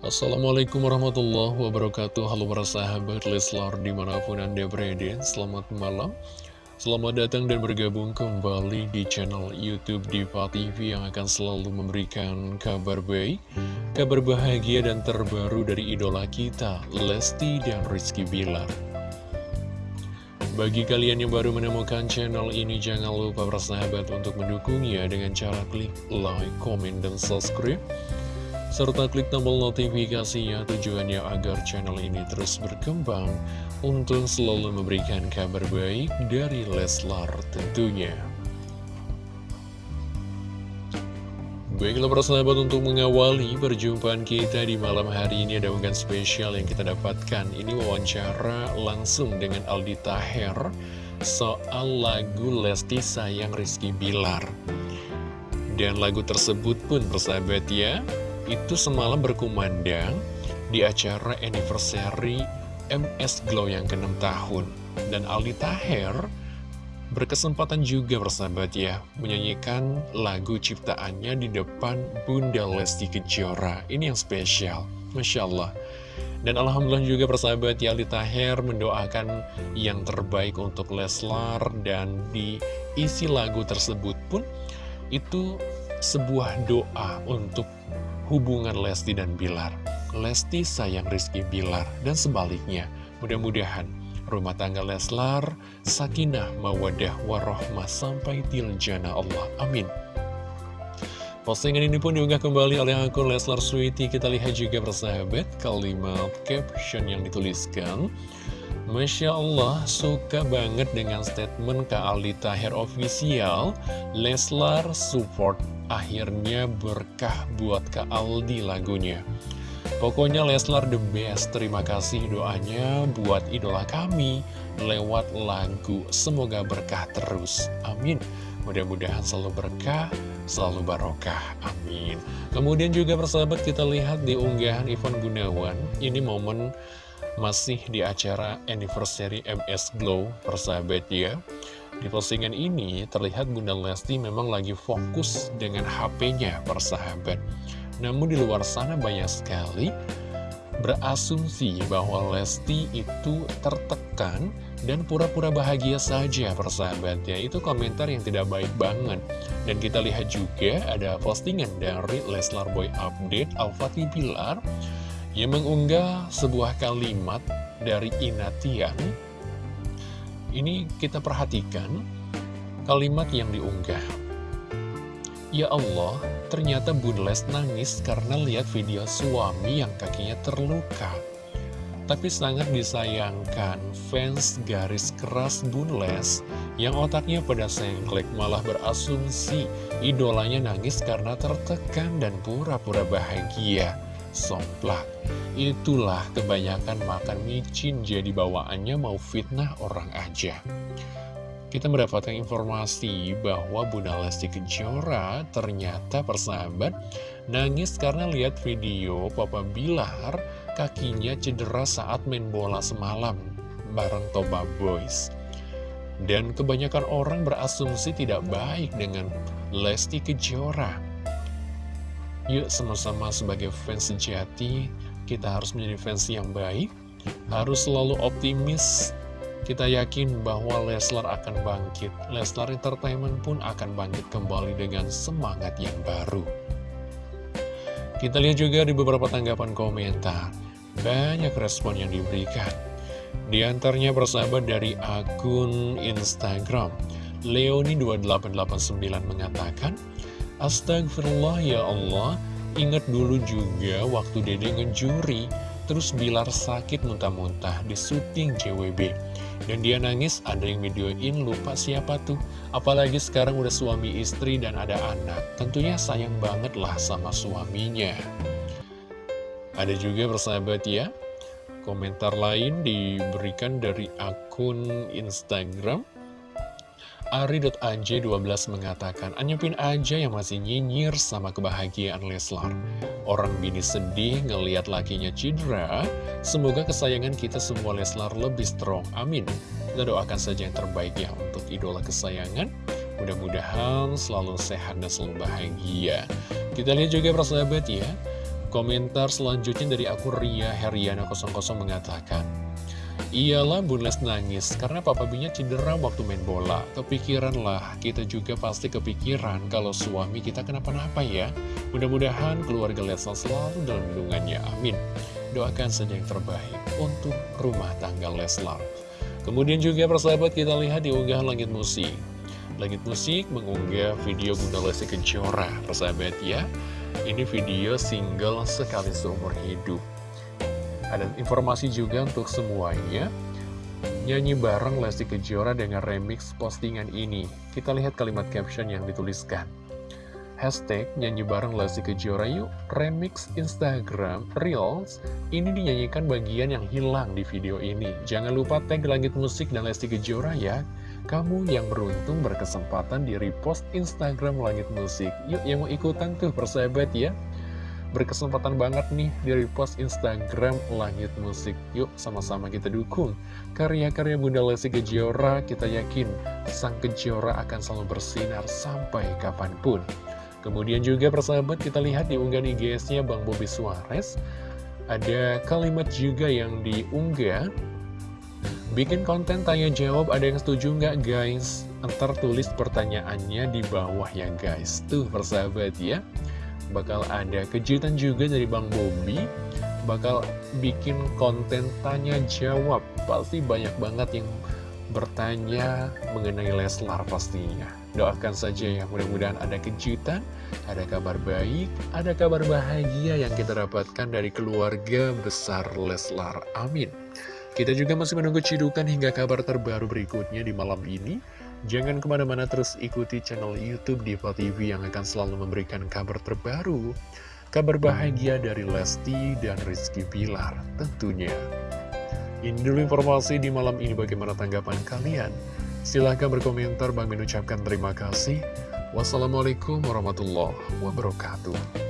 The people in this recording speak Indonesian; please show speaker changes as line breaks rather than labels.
Assalamualaikum warahmatullahi wabarakatuh. Halo para sahabat Leslar di mana pun anda berada Selamat malam. Selamat datang dan bergabung kembali di channel Youtube Diva TV Yang akan selalu memberikan kabar baik Kabar bahagia dan terbaru dari idola kita Lesti dan Rizky Bilar. Bagi kalian yang baru menemukan channel ini, jangan lupa bersahabat untuk mendukungnya dengan cara klik like, comment, dan subscribe serta klik tombol notifikasinya tujuannya agar channel ini terus berkembang untuk selalu memberikan kabar baik dari Leslar tentunya. Baiklah persahabat untuk mengawali perjumpaan kita di malam hari ini ada unggahan spesial yang kita dapatkan Ini wawancara langsung dengan Aldi Taher soal lagu Lesti Sayang Rizky Bilar Dan lagu tersebut pun persahabat ya itu semalam berkumandang di acara anniversary MS Glow yang ke-6 tahun. Dan Aldi Taher berkesempatan juga bersahabat ya, menyanyikan lagu ciptaannya di depan Bunda Lesti Kejora. Ini yang spesial, Masya Allah. Dan Alhamdulillah juga persahabat ya Aldi Taher mendoakan yang terbaik untuk Leslar dan di isi lagu tersebut pun itu sebuah doa untuk hubungan Lesti dan Bilar. Lesti sayang Rizky Bilar dan sebaliknya. Mudah-mudahan rumah tangga Leslar, sakinah, mawadah, warohmah sampai tiljana Allah. Amin. Postingan ini pun diunggah kembali oleh akun Leslar Sweety. Kita lihat juga bersahabat kalimat caption yang dituliskan. Masya Allah, suka banget dengan statement Kak Aldi Tahir Official. Leslar support akhirnya berkah buat Kak Aldi lagunya. Pokoknya Leslar the best, terima kasih doanya buat idola kami lewat lagu. Semoga berkah terus, amin. Mudah-mudahan selalu berkah, selalu barokah, amin. Kemudian juga persahabat kita lihat di unggahan Ivan Gunawan, ini momen masih di acara anniversary MS Glow, persahabat ya. Di postingan ini terlihat Bunda Lesti memang lagi fokus dengan HP-nya persahabat. Namun di luar sana banyak sekali berasumsi bahwa Lesti itu tertekan dan pura-pura bahagia saja persahabat ya. Itu komentar yang tidak baik banget. Dan kita lihat juga ada postingan dari Leslar Boy Update Al-Fatih Pilar yang mengunggah sebuah kalimat dari Inatian ini kita perhatikan kalimat yang diunggah. Ya Allah, ternyata Bunles nangis karena lihat video suami yang kakinya terluka. Tapi sangat disayangkan fans garis keras Bunles yang otaknya pada sengklek malah berasumsi idolanya nangis karena tertekan dan pura-pura bahagia. Somplak. Itulah kebanyakan makan micin jadi bawaannya mau fitnah orang aja. Kita mendapatkan informasi bahwa Bunda Lesti Kejora ternyata persahabat nangis karena lihat video Papa Bilar kakinya cedera saat main bola semalam bareng Toba Boys. Dan kebanyakan orang berasumsi tidak baik dengan Lesti Kejora. Yuk sama-sama sebagai fans sejati kita harus menjadi fans yang baik, harus selalu optimis. Kita yakin bahwa Leslar akan bangkit. Leslar Entertainment pun akan bangkit kembali dengan semangat yang baru. Kita lihat juga di beberapa tanggapan komentar. Banyak respon yang diberikan. Di antaranya bersahabat dari akun Instagram. Leoni2889 mengatakan, Astagfirullah ya Allah, Ingat dulu juga waktu Dede ngejuri, terus Bilar sakit muntah-muntah di syuting JWB. Dan dia nangis, ada yang videoin, lupa siapa tuh. Apalagi sekarang udah suami istri dan ada anak. Tentunya sayang banget lah sama suaminya. Ada juga bersahabat ya, komentar lain diberikan dari akun Instagram Ari.aj12 mengatakan, Anyepin aja yang masih nyinyir sama kebahagiaan Leslar. Orang bini sedih ngeliat lakinya cedera, semoga kesayangan kita semua Leslar lebih strong. Amin. Kita doakan saja yang terbaik ya untuk idola kesayangan. Mudah-mudahan selalu sehat dan selalu bahagia. Kita lihat juga persahabat ya, Komentar selanjutnya dari akun Ria Heriana 00 mengatakan, Iyalah Bun Les nangis karena Papa Binya cedera waktu main bola. Kepikiran lah, kita juga pasti kepikiran kalau suami kita kenapa-napa ya. Mudah-mudahan keluarga Leslar selalu dalam lindungannya, amin. Doakan saja yang terbaik untuk rumah tangga Leslar. Kemudian juga persahabat kita lihat di unggahan Langit Musik. Langit Musik mengunggah video Bunda Lesti Kejora, persahabat ya. Ini video single sekali seumur hidup. Ada informasi juga untuk semuanya. Nyanyi bareng Lesti Kejora dengan remix postingan ini. Kita lihat kalimat caption yang dituliskan. Hashtag nyanyi bareng Lesti Kejora yuk remix Instagram Reels ini dinyanyikan bagian yang hilang di video ini jangan lupa tag langit musik dan Lesti Kejora ya kamu yang beruntung berkesempatan di repost Instagram langit musik yuk yang mau ikutan tuh persahabat ya berkesempatan banget nih di repost Instagram Langit Musik. Yuk sama-sama kita dukung karya-karya Bunda Lesti Kejora. Kita yakin sang Kejora akan selalu bersinar sampai kapan pun. Kemudian juga persahabat kita lihat di unggahan IGS-nya Bang Bobi Suarez Ada kalimat juga yang diunggah Bikin konten tanya jawab ada yang setuju nggak guys? Ntar tulis pertanyaannya di bawah ya guys Tuh persahabat ya Bakal ada kejutan juga dari Bang Bobi Bakal bikin konten tanya jawab Pasti banyak banget yang bertanya mengenai Leslar pastinya Doakan saja ya, mudah-mudahan ada kejutan, ada kabar baik, ada kabar bahagia yang kita dapatkan dari keluarga besar Leslar. Amin. Kita juga masih menunggu cidukan hingga kabar terbaru berikutnya di malam ini. Jangan ke mana-mana terus ikuti channel Youtube Diva TV yang akan selalu memberikan kabar terbaru. Kabar bahagia dari Lesti dan Rizky Pilar tentunya. Ini dulu informasi di malam ini bagaimana tanggapan kalian. Silahkan berkomentar, Bang mengucapkan terima kasih. Wassalamualaikum warahmatullahi wabarakatuh.